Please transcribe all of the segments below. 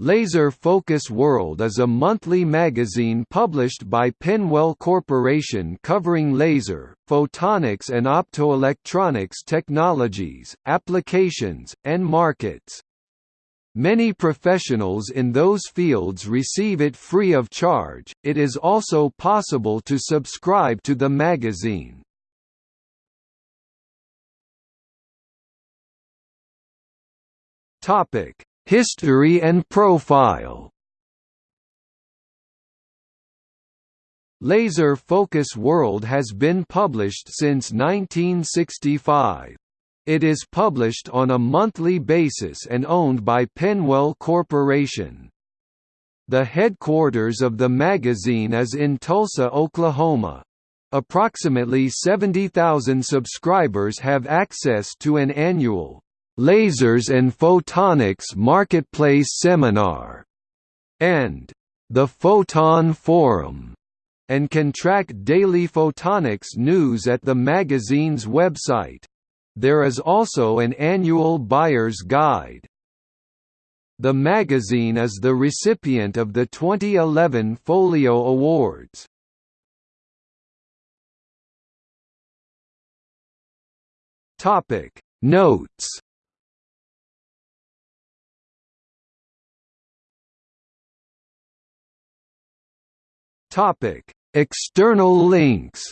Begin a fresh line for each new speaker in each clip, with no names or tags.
Laser Focus World is a monthly magazine published by PennWell Corporation covering laser, photonics and optoelectronics technologies, applications, and markets. Many professionals in those fields receive it free of charge. It is also possible to subscribe to the magazine. Topic: History and profile Laser Focus World has been published since 1965. It is published on a monthly basis and owned by PennWell Corporation. The headquarters of the magazine is in Tulsa, Oklahoma. Approximately 70,000 subscribers have access to an annual Lasers and Photonics Marketplace Seminar, and the Photon Forum, and can track daily photonics news at the magazine's website. There is also an annual buyer's guide. The magazine is the recipient of the 2011 Folio Awards. Topic Notes Topic: External links.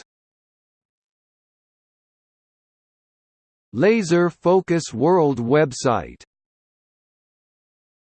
Laser Focus World website